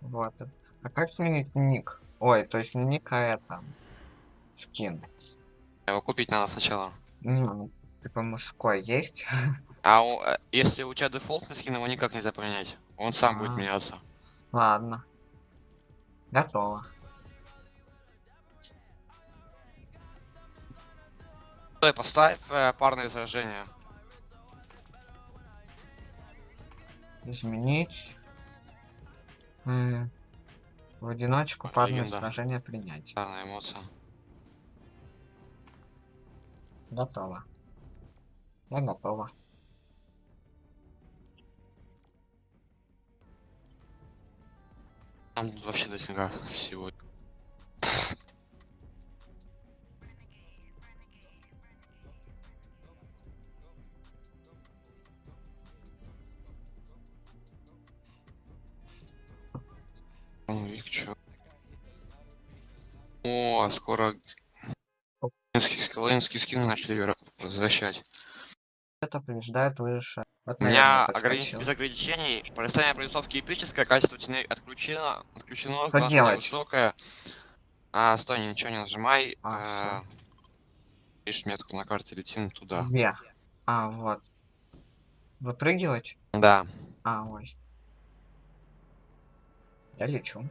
Вот. А как сменить ник? Ой, то есть не ник, а это... Скин. Его купить надо сначала. Ну, типа мужской есть? А у- э, если у тебя дефолтный скин, его никак нельзя поменять. Он сам будет А. меняться. Ладно. Готово. Стой, поставь э, парное сражение. Изменить. М, В одиночку парное легенда. сражение принять. Парная эмоция. Готово. Я готова. Там вообще дофига всего. Лоинские скины начали возвращать. Это побеждает выжившая. Вот, У меня ограничение без ограничений. Пролистание прорисовки эпическое, качество тени отключено, отключено, Что классное, делать? высокое. А, стой, ничего не нажимай. А, э, Видишь метку на карте, летим туда. Где? А, вот. Выпрыгивать? Да. А, ой. Я лечу.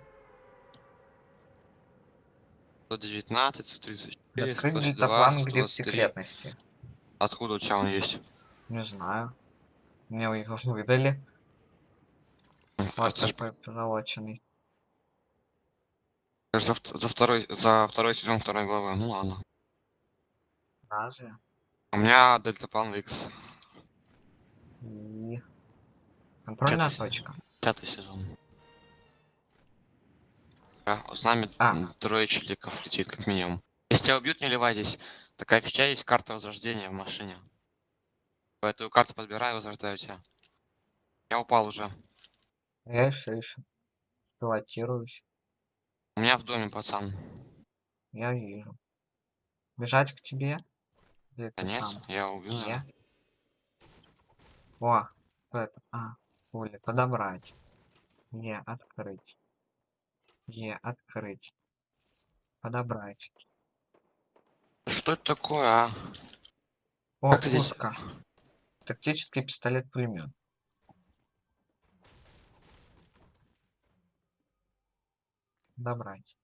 119, 134, Раскрыть 122, дельтаплан, где в 123. секретности. Откуда у тебя он есть? Не знаю. Мне его выдали. Вот такой позолоченный. за, за второй, за второй сезон второй главы. Ну ладно. Разве? У меня дельтаплан X. И... Контрольная ты- точка. Пятый сезон. Да, с нами А. трое челиков летит, как минимум. Если тебя убьют, не ливайтесь. Такая фича есть карта возрождения в машине. По Эту карту подбираю, возрождаю тебя. Я упал уже. Я еще еще. Пилотируюсь. У меня в доме, пацан. Я вижу. Бежать к тебе? Или нет, сам? я убил его. О, это? А, пули. Подобрать. Е, открыть. Е, открыть. Подобрать. Что это такое, а? О, Как здесь-. Тактический пистолет-пулемет. Добрать.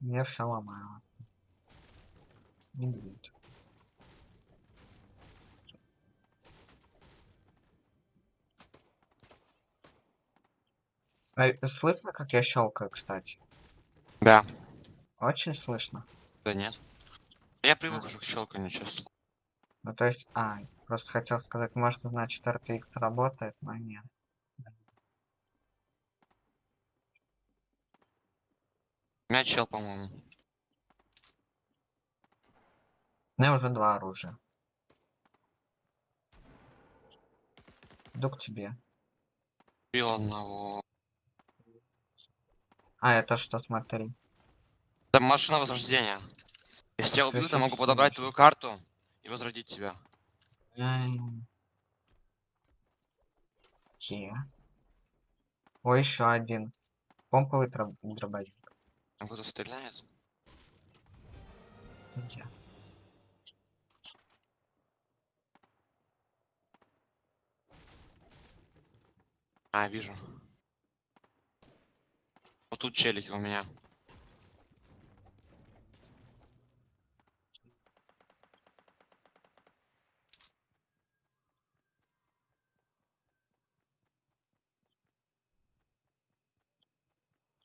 Я все ломаю. Не будет. А, э, слышно, как я щелкаю, кстати? Да. Очень слышно. Да нет. Я привык уже к щелканью, честно. Ну, то есть, а, просто хотел сказать, может, значит, RTX работает, но нет. Меня чел, по-моему. У меня уже два оружия. Иду к тебе. Убил одного. А, это что, смотри. Это машина возрождения. Если тебя убьют, я могу подобрать твою карту и возродить тебя. Е. О, еще один. Помповый дробовик. Там кто-то стреляет. Где? А, вижу. Вот тут челики у меня.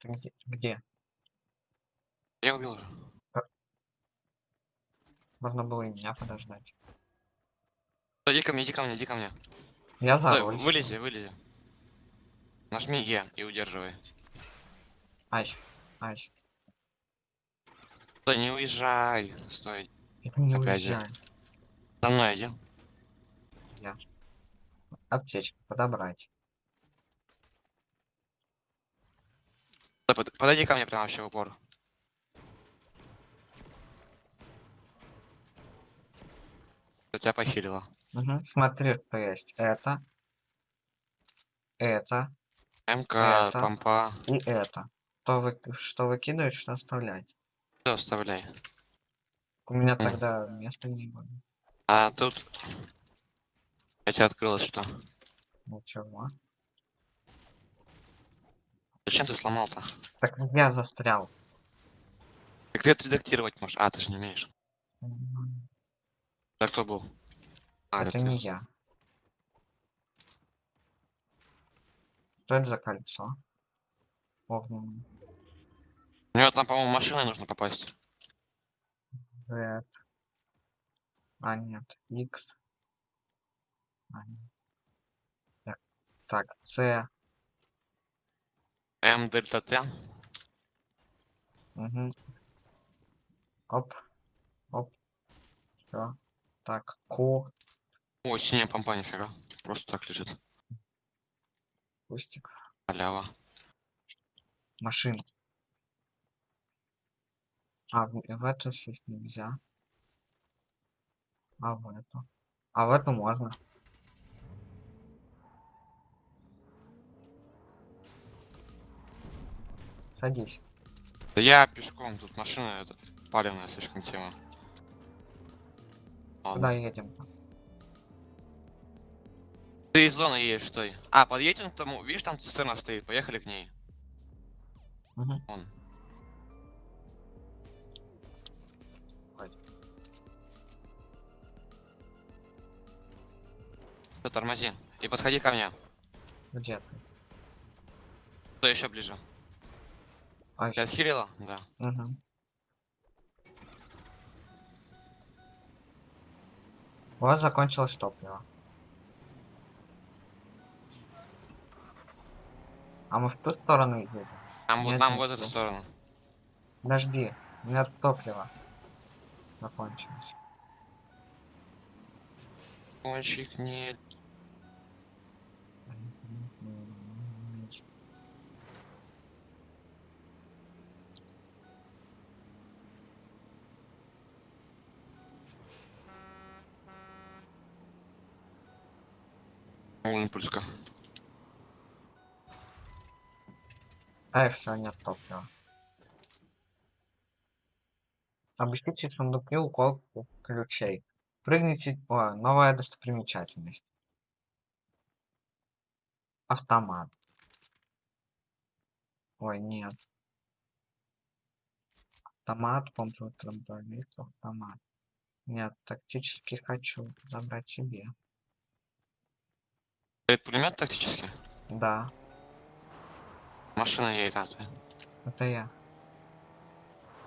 Где? Где? Я убил уже. Можно было и меня подождать. Иди ко мне, иди ко мне, иди ко мне. Я за вылези, вылези. Нажми Е и удерживай. Ай, ай. Стой, не уезжай. Стой. Я не Опять же. уезжаю. За мной иди. Аптечку подобрать. Под- подойди ко мне прямо вообще в упор. тебя похилило. Мгм. Смотри, что есть. Это. Это. МК, Это. помпа. И это. Что, вы, что выкидывать, что оставлять. Все, оставляй. У меня М. тогда места не было. А тут... Я тебя открылось, что? Ничего. Зачем ты сломал-то? Так я застрял. Так ты это редактировать можешь. А, ты же не умеешь. Да кто был? А, Это ты. не я. Что это за кольцо? Огненное. У него там, по-моему, машиной нужно попасть. Z. А, нет. X. А, нет. Так, Так, C. М, дельта Т. Угу. Оп. Оп. Все. Так, Q. О, синяя помпа, нифига. Просто так лежит. Кустик. Халява. Машина. А, в, эту сесть нельзя. А в эту. А в эту можно. Садись. Да я пешком, тут машина это палевная слишком тема. Куда Ладно. едем? Ты из зоны едешь, стой. А, подъедем к тому, видишь, там цистерна стоит, поехали к ней. Мгм. Вон. Всё, тормози. И подходи ко мне. Где ты? Кто еще ближе? Ай, Ты отхилила? Да. Мгм. У вас закончилось топливо. А мы в ту сторону едем? Нам, Нет, нам вот эту сторону. Подожди, у меня топливо закончилось. Кончик не... Импульска. Ай, все, нет топлива. Обыщите сундуки у колку ключей. Прыгните... О, новая достопримечательность. Автомат. Ой, нет. Автомат, компьютер, автомат. Нет, тактически хочу забрать себе. Это пулемет тактический? Да, Машина едет, а ты. это я.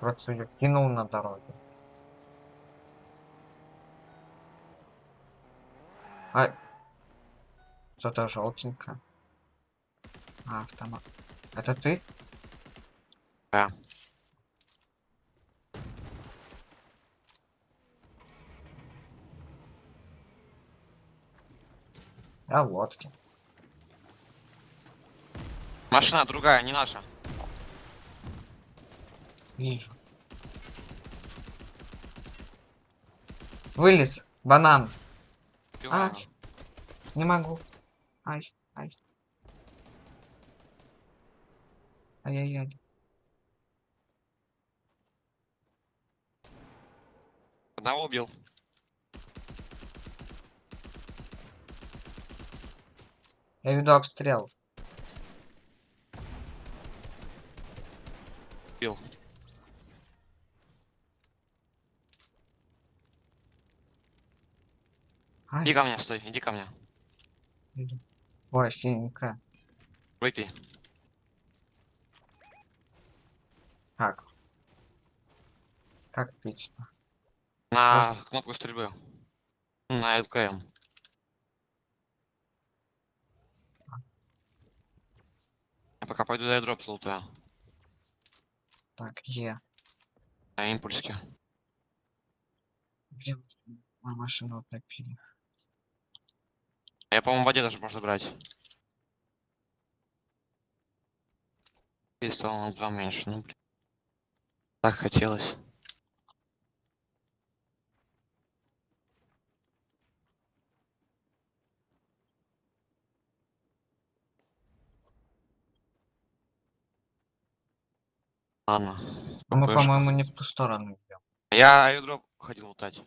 Просто ее кинул на дороге. А... Что-то желтенькое. А, автомат. Это ты? Да. Я в лодке. Машина другая, не наша. Вижу. Вылез. Банан. Убиваю. А. Не могу. Ай, ай. Ай-яй-яй. Одного убил. Я веду обстрел. Убил. Ай, Иди ко мне, стой, иди ко мне. иду. Ой, синенькая. Выпей. Как? Как пить-то? На кнопку стрельбы. На ЛКМ. Пока пойду дай дроп золотая. Так, Е. На импульске. Где мою машину утопили? Я, по-моему, в воде даже можно брать. И стало на два меньше, ну блин. Так хотелось. Ладно. А мы, по-моему, не в ту сторону идем. Я аирдроп ходил лутать.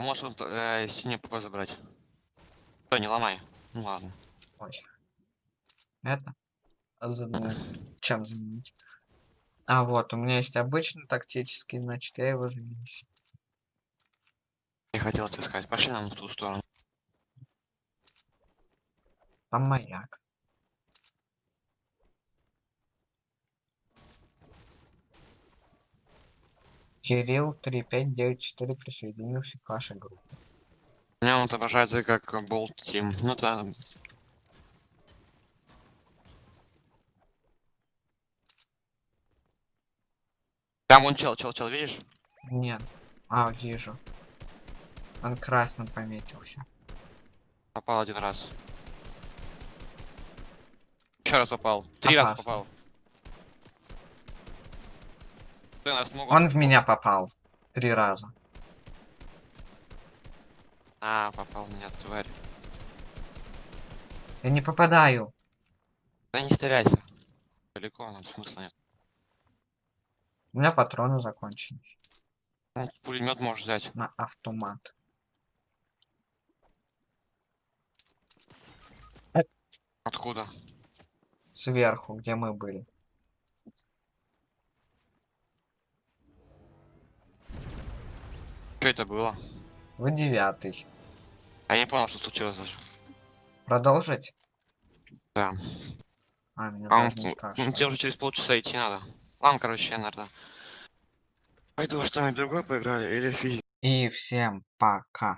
Можешь вот, э, синий ПП забрать. Что, не ломай. Ну ладно. Ой. Это? А за- Чем заменить? А, вот, у меня есть обычный тактический, значит, я его заменю. Не хотел это сказать. Пошли нам в ту сторону. Там маяк. Кирилл 3594 присоединился к вашей группе. У меня он отображается как болт тим. Ну это... Там вон чел, чел, чел, видишь? Нет. А, вижу. Он красным пометился. Попал один раз. Еще раз попал. Три раза Опасно. попал. Ты нас могут... Он в меня попал. Три раза. А, попал меня, тварь. Я не попадаю. Да не стреляйся. Далеко, нам смысла нет. У меня патроны закончились. Ну, пулемет можешь взять. На автомат. Откуда? Сверху, где мы были. Что это было? Вы девятый. Я не понял, что случилось даже. Продолжить? Да. А, мне А, даже не ну, ну, тебе уже через полчаса идти надо. Ладно, короче, я, наверное. Пойду что-нибудь другое поиграли или фи. И всем пока.